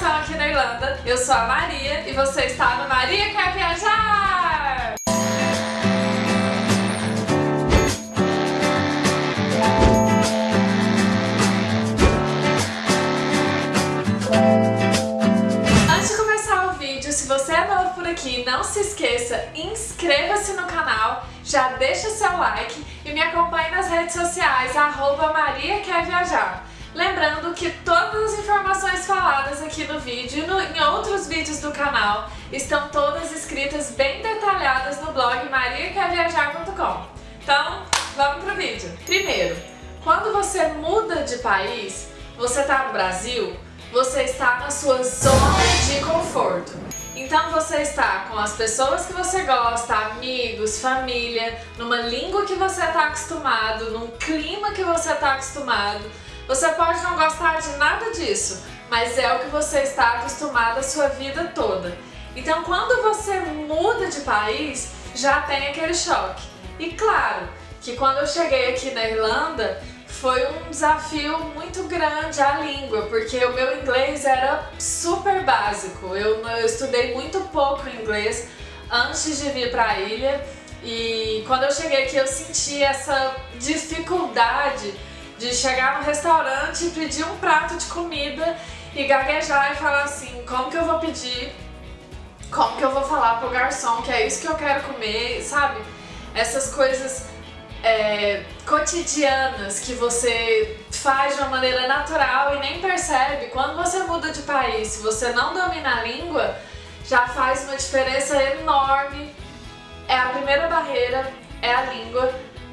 imersão aqui na Irlanda. Eu sou a Maria e você está no Maria Quer Viajar! Antes de começar o vídeo, se você é novo por aqui, não se esqueça, inscreva-se no canal, já deixa seu like e me acompanhe nas redes sociais, arroba Maria Quer Viajar. Lembrando que todas as informações faladas aqui no vídeo e no, em outros vídeos do canal estão todas escritas bem detalhadas no blog mariaquerviajar.com. Então, vamos pro vídeo. Primeiro, quando você muda de país, você está no Brasil, você está na sua zona de conforto. Então você está com as pessoas que você gosta, amigos, família, numa língua que você está acostumado, num clima que você está acostumado, você pode não gostar de nada disso, mas é o que você está acostumado a sua vida toda. Então quando você muda de país, já tem aquele choque. E claro, que quando eu cheguei aqui na Irlanda, foi um desafio muito grande a língua, porque o meu inglês era super básico. Eu, eu estudei muito pouco inglês antes de vir para a ilha e quando eu cheguei aqui eu senti essa dificuldade de chegar no restaurante e pedir um prato de comida e gaguejar e falar assim, como que eu vou pedir, como que eu vou falar pro garçom que é isso que eu quero comer, sabe? Essas coisas é, cotidianas que você faz de uma maneira natural e nem percebe. Quando você muda de país, se você não domina a língua, já faz uma diferença enorme. É a primeira barreira, é a língua,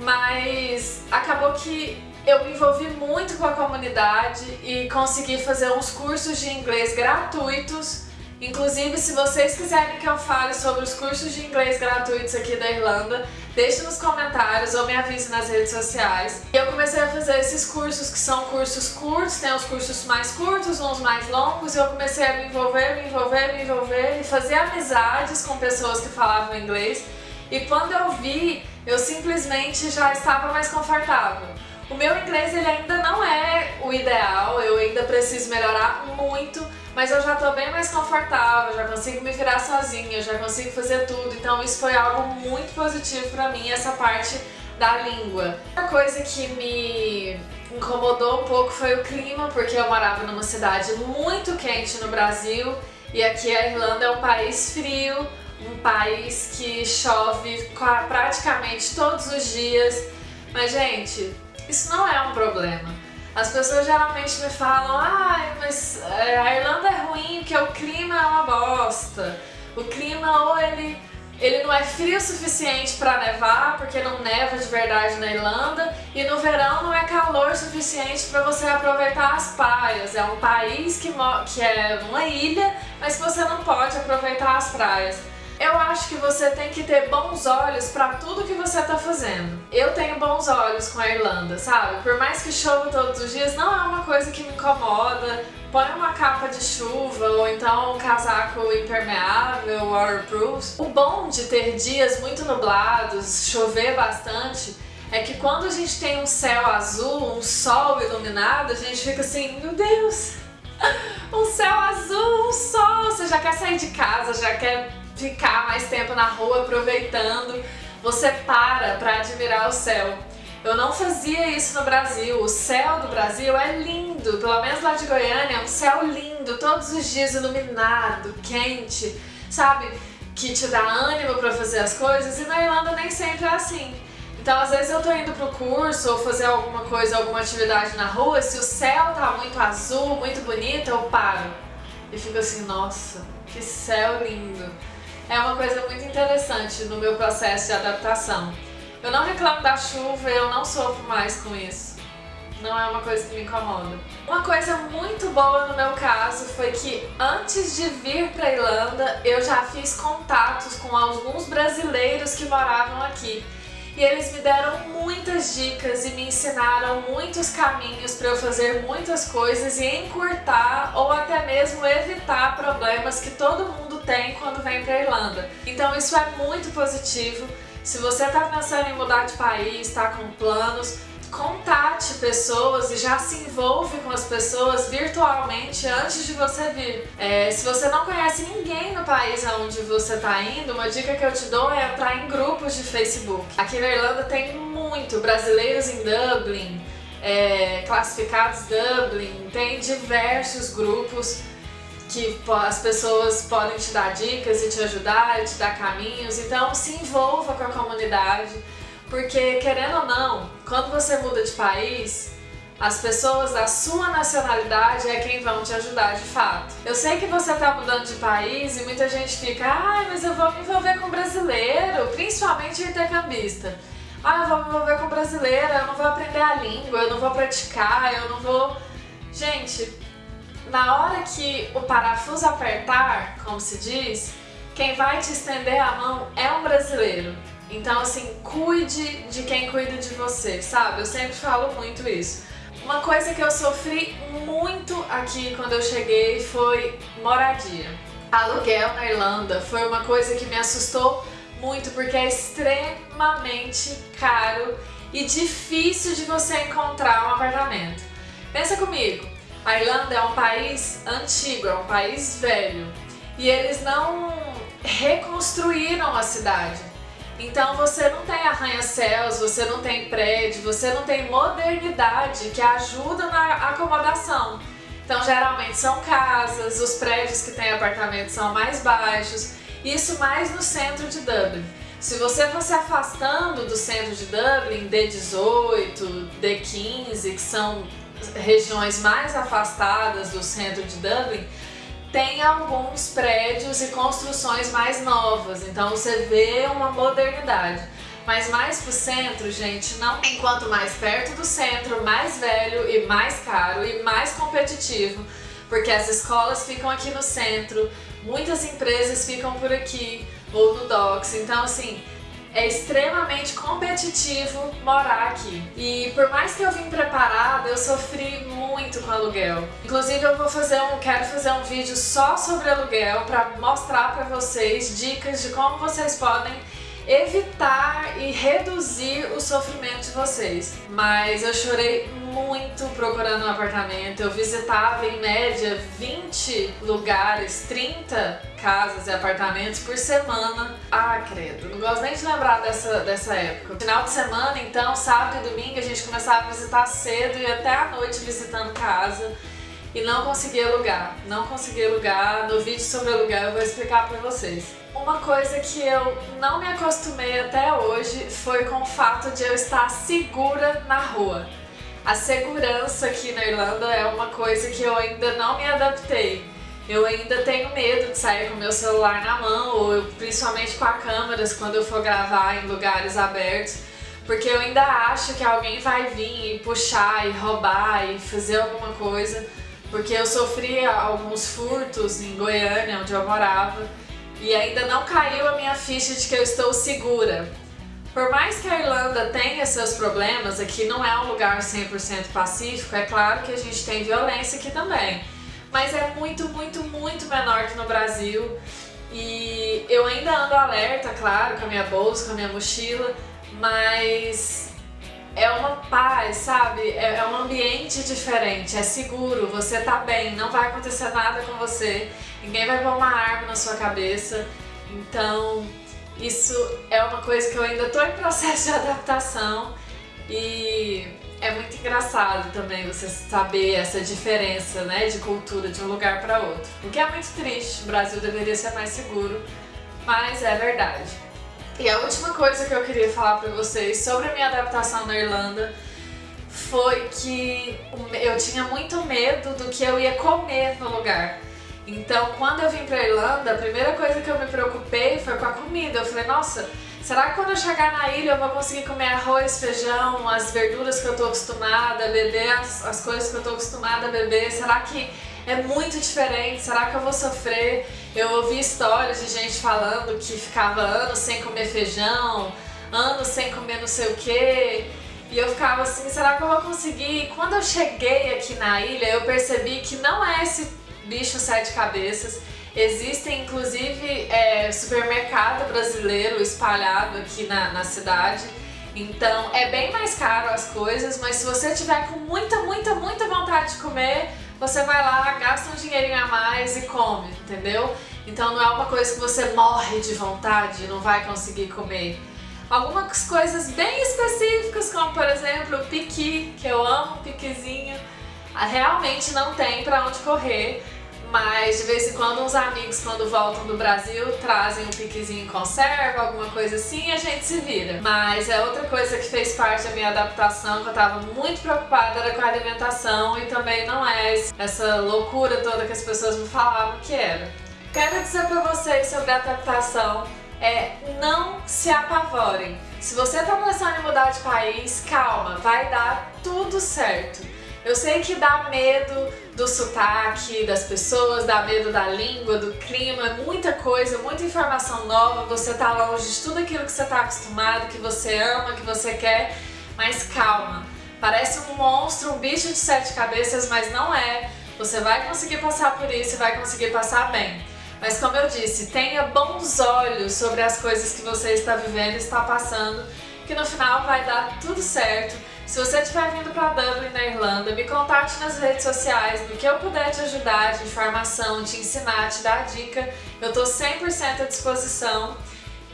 mas acabou que eu me envolvi muito com a comunidade e consegui fazer uns cursos de inglês gratuitos. Inclusive, se vocês quiserem que eu fale sobre os cursos de inglês gratuitos aqui da Irlanda, deixe nos comentários ou me avise nas redes sociais. Eu comecei a fazer esses cursos que são cursos curtos, tem os cursos mais curtos, uns mais longos, e eu comecei a me envolver, me envolver, me envolver e fazer amizades com pessoas que falavam inglês. E quando eu vi, eu simplesmente já estava mais confortável. O meu inglês ele ainda não é o ideal, eu ainda preciso melhorar muito, mas eu já estou bem mais confortável, já consigo me virar sozinha, já consigo fazer tudo, então isso foi algo muito positivo para mim, essa parte da língua. Uma coisa que me incomodou um pouco foi o clima, porque eu morava numa cidade muito quente no Brasil e aqui a Irlanda é um país frio, um país que chove praticamente todos os dias, mas gente, isso não é um problema. As pessoas geralmente me falam, ah, mas é, a Irlanda é ruim porque o clima é uma bosta. O clima ou ele, ele não é frio o suficiente para nevar, porque não neva de verdade na Irlanda, e no verão não é calor suficiente para você aproveitar as praias. É um país que, que é uma ilha, mas você não pode aproveitar as praias. Eu acho que você tem que ter bons olhos para tudo que você tá fazendo. Eu tenho bons olhos com a Irlanda, sabe? Por mais que chova todos os dias, não é uma coisa que me incomoda. Põe uma capa de chuva ou então um casaco impermeável, waterproof. O bom de ter dias muito nublados, chover bastante, é que quando a gente tem um céu azul, um sol iluminado, a gente fica assim, meu Deus, um céu azul, um sol, você já quer sair de casa, já quer ficar mais tempo na rua aproveitando, você para para admirar o céu. Eu não fazia isso no Brasil, o céu do Brasil é lindo, pelo menos lá de Goiânia é um céu lindo, todos os dias iluminado, quente, sabe? Que te dá ânimo para fazer as coisas e na Irlanda nem sempre é assim. Então às vezes eu tô indo pro curso ou fazer alguma coisa, alguma atividade na rua, se o céu tá muito azul, muito bonito, eu paro. E fico assim, nossa, que céu lindo é uma coisa muito interessante no meu processo de adaptação. Eu não reclamo da chuva, eu não sofro mais com isso. Não é uma coisa que me incomoda. Uma coisa muito boa no meu caso foi que antes de vir para Irlanda, eu já fiz contatos com alguns brasileiros que moravam aqui. E eles me deram muitas dicas e me ensinaram muitos caminhos para eu fazer muitas coisas e encurtar ou até mesmo evitar problemas que todo mundo tem quando vem para Irlanda. Então isso é muito positivo. Se você está pensando em mudar de país, está com planos, contate pessoas e já se envolve com as pessoas virtualmente antes de você vir. É, se você não conhece ninguém no país aonde você está indo, uma dica que eu te dou é entrar em grupos de Facebook. Aqui na Irlanda tem muito brasileiros em Dublin, é, classificados Dublin, tem diversos grupos que as pessoas podem te dar dicas e te ajudar, e te dar caminhos, então se envolva com a comunidade, porque querendo ou não, quando você muda de país, as pessoas da sua nacionalidade é quem vão te ajudar de fato. Eu sei que você está mudando de país e muita gente fica, ah, mas eu vou me envolver com brasileiro, principalmente intercambista. Ah, eu vou me envolver com brasileiro, eu não vou aprender a língua, eu não vou praticar, eu não vou... Gente, na hora que o parafuso apertar, como se diz, quem vai te estender a mão é um brasileiro. Então, assim, cuide de quem cuida de você, sabe? Eu sempre falo muito isso. Uma coisa que eu sofri muito aqui quando eu cheguei foi moradia. Aluguel na Irlanda foi uma coisa que me assustou muito porque é extremamente caro e difícil de você encontrar um apartamento. Pensa comigo, a Irlanda é um país antigo, é um país velho e eles não reconstruíram a cidade. Então você não tem arranha-céus, você não tem prédio, você não tem modernidade que ajuda na acomodação. Então geralmente são casas, os prédios que têm apartamentos são mais baixos, isso mais no centro de Dublin. Se você for se afastando do centro de Dublin, D18, D15, que são regiões mais afastadas do centro de Dublin, tem alguns prédios e construções mais novas, então você vê uma modernidade. Mas mais pro centro, gente, não tem quanto mais perto do centro, mais velho e mais caro e mais competitivo, porque as escolas ficam aqui no centro, muitas empresas ficam por aqui ou no Docks, então assim, é extremamente competitivo morar aqui. E por mais que eu vim preparada, eu sofri muito com aluguel. Inclusive eu vou fazer um, quero fazer um vídeo só sobre aluguel para mostrar para vocês dicas de como vocês podem evitar e reduzir o sofrimento de vocês. Mas eu chorei muito procurando um apartamento, eu visitava em média 20 lugares, 30 casas e apartamentos por semana. Ah, credo, não gosto nem de lembrar dessa, dessa época. Final de semana, então, sábado e domingo, a gente começava a visitar cedo e até a noite visitando casa e não consegui alugar, não consegui alugar. No vídeo sobre alugar eu vou explicar pra vocês. Uma coisa que eu não me acostumei até hoje foi com o fato de eu estar segura na rua. A segurança aqui na Irlanda é uma coisa que eu ainda não me adaptei. Eu ainda tenho medo de sair com meu celular na mão, ou principalmente com a câmeras quando eu for gravar em lugares abertos, porque eu ainda acho que alguém vai vir e puxar e roubar e fazer alguma coisa, porque eu sofri alguns furtos em Goiânia, onde eu morava, e ainda não caiu a minha ficha de que eu estou segura. Por mais que a Irlanda tenha seus problemas, aqui não é um lugar 100% pacífico, é claro que a gente tem violência aqui também. Mas é muito, muito, muito menor que no Brasil. E eu ainda ando alerta, claro, com a minha bolsa, com a minha mochila, mas é uma paz, sabe? É, é um ambiente diferente, é seguro, você tá bem, não vai acontecer nada com você, ninguém vai pôr uma arma na sua cabeça, então isso é uma coisa que eu ainda tô em processo de adaptação e é muito engraçado também você saber essa diferença né, de cultura de um lugar para outro. O que é muito triste, o Brasil deveria ser mais seguro, mas é verdade. E a última coisa que eu queria falar pra vocês sobre a minha adaptação na Irlanda foi que eu tinha muito medo do que eu ia comer no lugar. Então, quando eu vim pra Irlanda, a primeira coisa que eu me preocupei foi com a comida. Eu falei, nossa, será que quando eu chegar na ilha eu vou conseguir comer arroz, feijão, as verduras que eu tô acostumada a beber, as, as coisas que eu tô acostumada a beber? Será que é muito diferente, será que eu vou sofrer? Eu ouvi histórias de gente falando que ficava anos sem comer feijão, anos sem comer não sei o que. E eu ficava assim, será que eu vou conseguir? Quando eu cheguei aqui na ilha, eu percebi que não é esse bicho sete cabeças. Existem inclusive é, supermercado brasileiro espalhado aqui na, na cidade. Então é bem mais caro as coisas, mas se você tiver com muita, muita, muita vontade de comer, você vai lá, gasta um dinheirinho a mais e come, entendeu? Então não é uma coisa que você morre de vontade e não vai conseguir comer. Algumas coisas bem específicas, como por exemplo o piqui, que eu amo piquizinho, realmente não tem pra onde correr, mas de vez em quando uns amigos quando voltam do Brasil trazem um piquezinho em conserva, alguma coisa assim e a gente se vira. Mas é outra coisa que fez parte da minha adaptação, que eu tava muito preocupada era com a alimentação e também não é essa loucura toda que as pessoas me falavam que era. Quero dizer pra vocês sobre a adaptação é não se apavorem. Se você tá pensando em mudar de país, calma, vai dar tudo certo. Eu sei que dá medo do sotaque das pessoas, dá medo da língua, do clima, muita coisa, muita informação nova, você tá longe de tudo aquilo que você tá acostumado, que você ama, que você quer, mas calma. Parece um monstro, um bicho de sete cabeças, mas não é. Você vai conseguir passar por isso e vai conseguir passar bem. Mas como eu disse, tenha bons olhos sobre as coisas que você está vivendo está passando, que no final vai dar tudo certo. Se você estiver vindo para Dublin, na Irlanda, me contate nas redes sociais, no que eu puder te ajudar, de informação, te ensinar, te dar dica, eu estou 100% à disposição.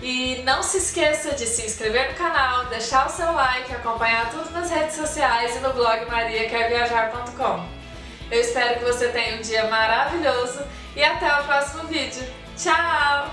E não se esqueça de se inscrever no canal, deixar o seu like, acompanhar tudo nas redes sociais e no blog mariaquerviajar.com. Eu espero que você tenha um dia maravilhoso e até o próximo vídeo. Tchau!